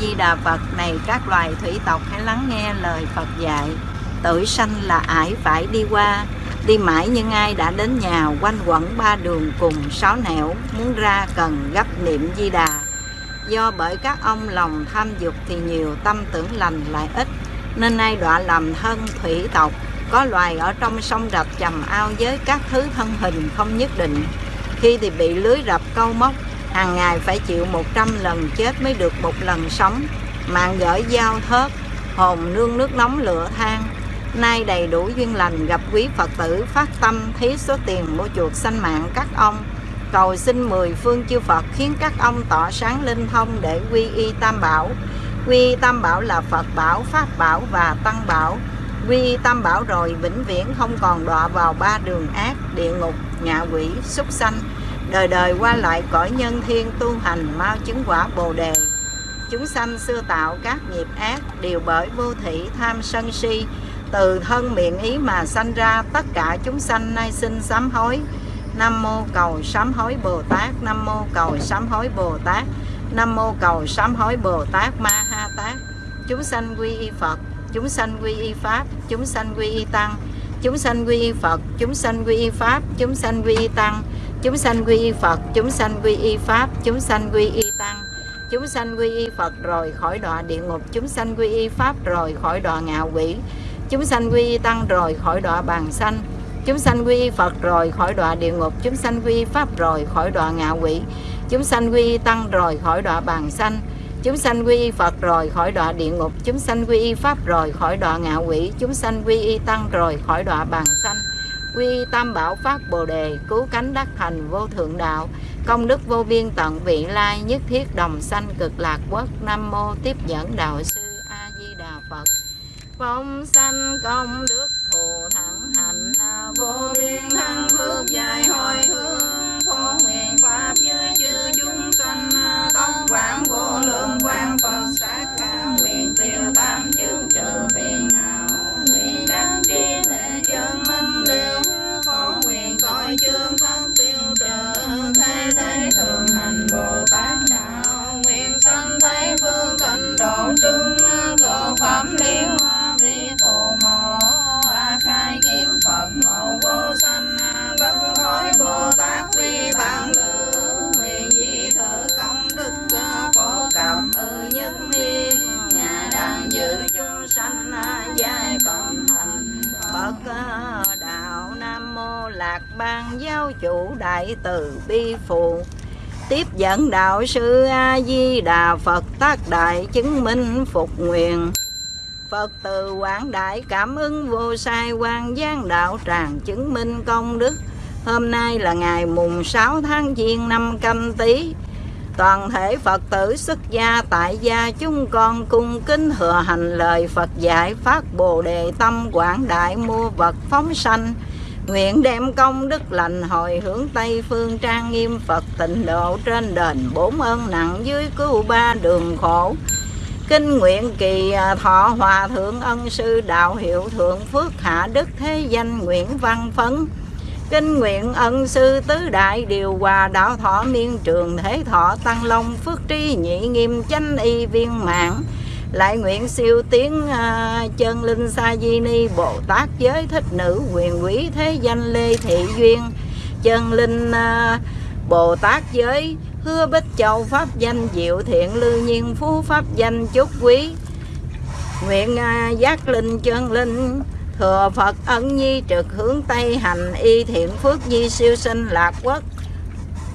Di Đà Phật này các loài thủy tộc hãy lắng nghe lời Phật dạy. Tử sanh là ải phải đi qua, đi mãi nhưng ai đã đến nhà quanh quẩn ba đường cùng sáu nẻo, muốn ra cần gấp niệm Di Đà. Do bởi các ông lòng tham dục thì nhiều, tâm tưởng lành lại ít, nên nay đọa làm thân thủy tộc, có loài ở trong sông rạch chầm ao với các thứ thân hình không nhất định. Khi thì bị lưới rập câu móc, hàng ngày phải chịu 100 lần chết mới được một lần sống. Mạng gởi dao thớt, hồn nương nước nóng lửa than. Nay đầy đủ duyên lành gặp quý phật tử, phát tâm thí số tiền mua chuộc sanh mạng các ông. Cầu xin mười phương chư phật khiến các ông tỏ sáng linh thông để quy y tam bảo. Quy y tam bảo là phật bảo, pháp bảo và tăng bảo. Quy y tam bảo rồi vĩnh viễn không còn đọa vào ba đường ác, địa ngục, ngạ quỷ, súc sanh đời đời qua lại cõi nhân thiên tu hành mau chứng quả bồ đề. Chúng sanh xưa tạo các nghiệp ác đều bởi vô thị tham sân si. Từ thân miệng ý mà sanh ra, tất cả chúng sanh nay xin sám hối. Nam mô cầu sám hối bồ tát, nam mô cầu sám hối bồ tát, nam mô cầu sám hối bồ tát ma ha tát. Chúng sanh quy y phật, chúng sanh quy y pháp, chúng sanh quy y tăng. Chúng sanh quy y phật, chúng sanh quy y pháp, chúng sanh quy y tăng chúng sanh quy y Phật, chúng sanh quy y Pháp, chúng sanh quy y Tăng, chúng sanh quy y Phật rồi khỏi đọa địa ngục, chúng sanh quy y Pháp rồi khỏi đọa ngạ quỷ, chúng sanh quy y Tăng rồi khỏi đọa bàn sanh, chúng sanh quy y Phật rồi khỏi đọa địa ngục, chúng sanh quy y Pháp rồi khỏi đọa ngạ quỷ, chúng sanh quy y Tăng rồi khỏi đọa bàn sanh, chúng sanh quy y Phật rồi khỏi đọa địa ngục, chúng sanh quy y Pháp rồi khỏi đọa ngạ quỷ, chúng sanh quy y Tăng rồi khỏi đọa bàn sanh quy tam bảo phát bồ đề cứu cánh đắc thành vô thượng đạo. Công đức vô biên tận vị lai nhất thiết đồng sanh cực lạc quốc. Nam mô tiếp dẫn đạo sư a di đà phật. Phóng sanh công đức phù thẳng hành, vô biên thăng phước dài hồi hướng. Lạc Ban Giáo chủ Đại Từ Bi Phụ. Tiếp dẫn đạo sư A-di Đà Phật tác đại chứng minh phục nguyện. Phật từ quảng đại cảm ứng vô sai quan giang đạo tràng chứng minh công đức. Hôm nay là ngày mùng 6 tháng Giêng năm canh tí Toàn thể Phật tử xuất gia tại gia chúng con cung kính thừa hành lời Phật dạy phát bồ đề tâm quảng đại mua vật phóng sanh. Nguyện đem công đức lành hồi hướng Tây phương trang nghiêm Phật tịnh độ trên đền bốn ơn nặng dưới cứu ba đường khổ. Kinh nguyện kỳ à, thọ hòa thượng ân sư, đạo hiệu thượng phước hạ đức thế danh Nguyễn Văn Phấn. Kinh nguyện ân sư tứ đại điều hòa đạo thọ miên trường thế thọ tăng long phước tri nhị nghiêm chánh y viên mạng lại nguyện siêu tiến uh, chân linh sa di ni bồ tát giới thích nữ quyền quý thế danh lê thị duyên. Chân linh uh, bồ tát giới hứa bích châu pháp danh diệu thiện lư nhiên phú pháp danh chúc quý. Nguyện uh, giác linh chân linh thừa Phật ân nhi trực hướng Tây hành y thiện phước di siêu sinh lạc quốc.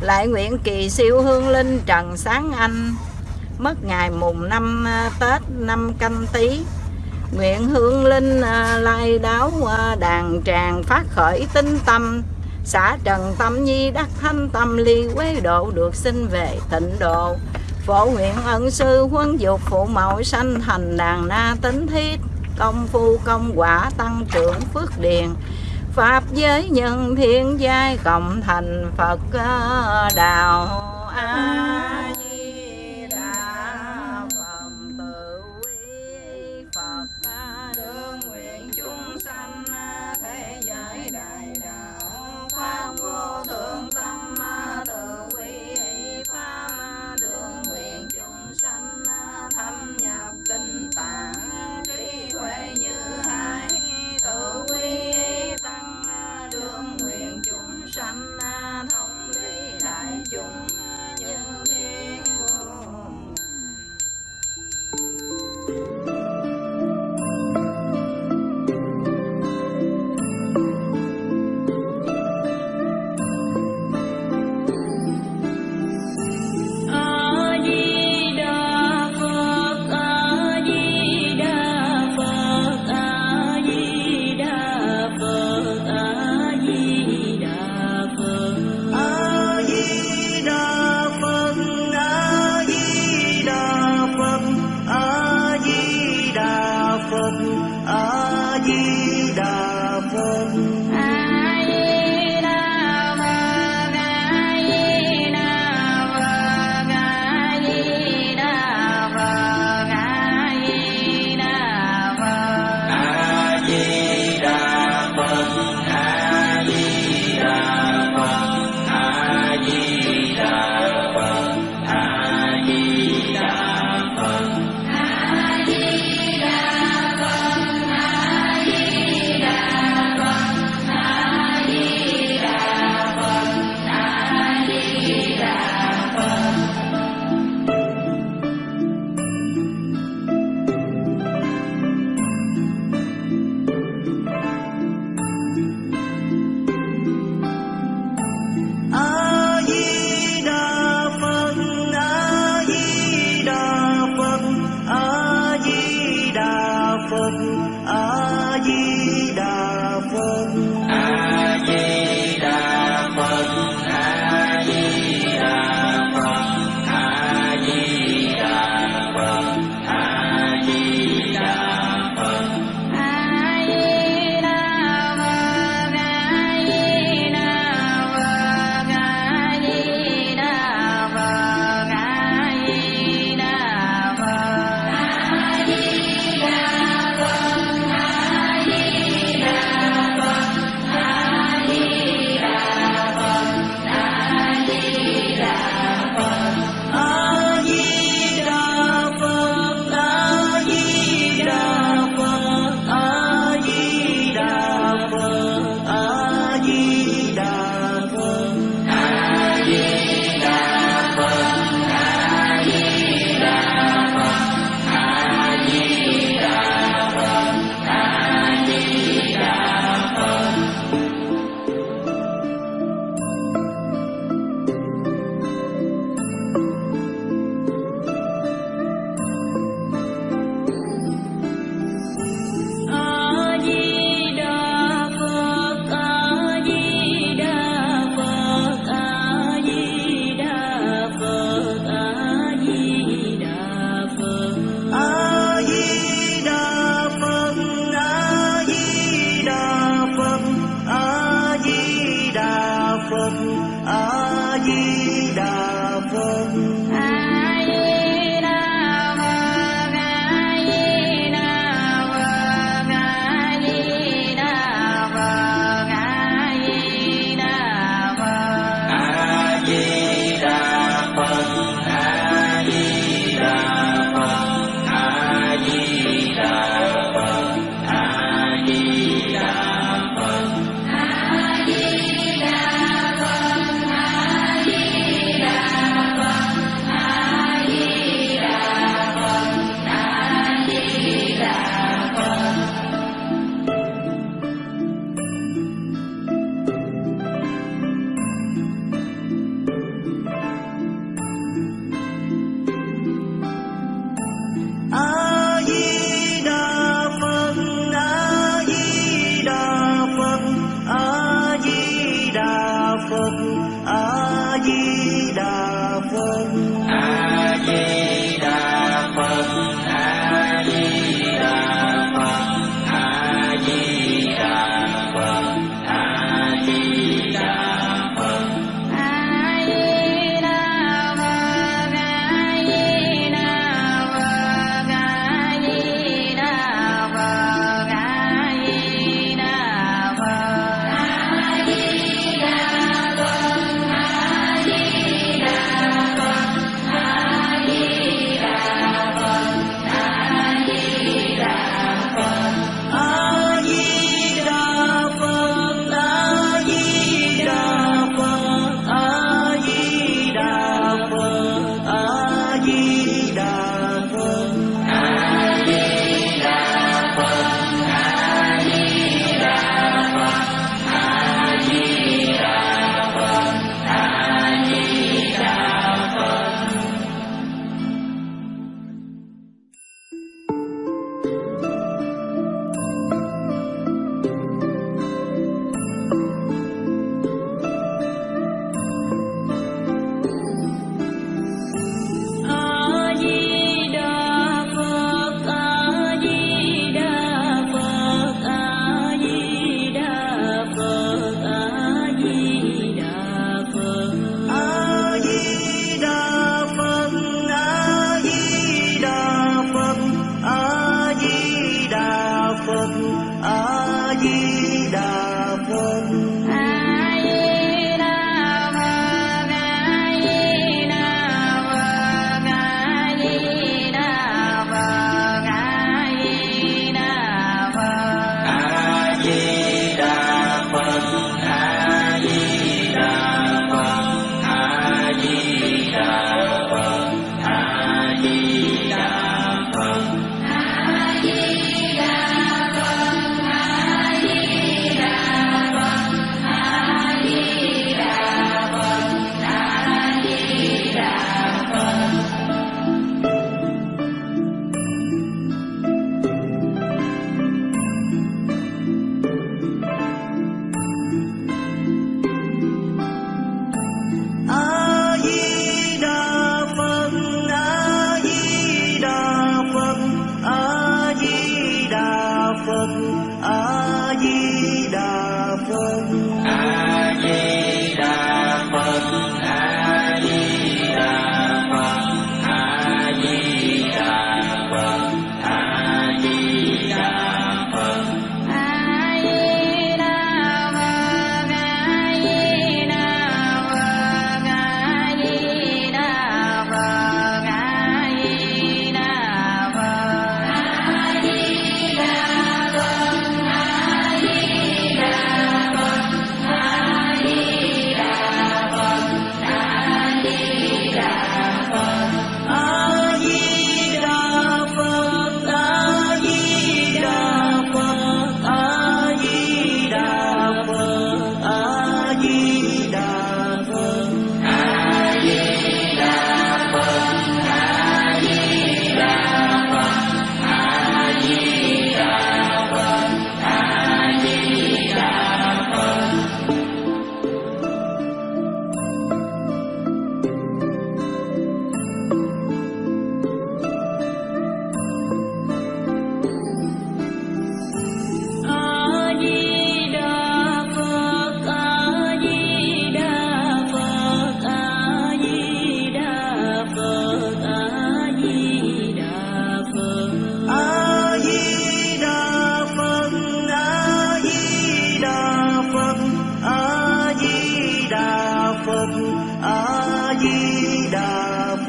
Lại nguyện kỳ siêu hương linh trần sáng anh mất ngày mùng năm à, Tết năm canh tí. Nguyện hương linh à, lai đáo đàn tràng phát khởi tinh tâm. Xã trần tâm nhi đắc thanh tâm ly quế độ được sinh về tịnh độ. Phổ nguyện ân sư huấn dục phụ mẫu sanh thành đàn na tính thiết. Công phu công quả tăng trưởng phước điền. Pháp giới nhân thiên giai cộng thành phật à, đạo a.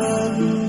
Father.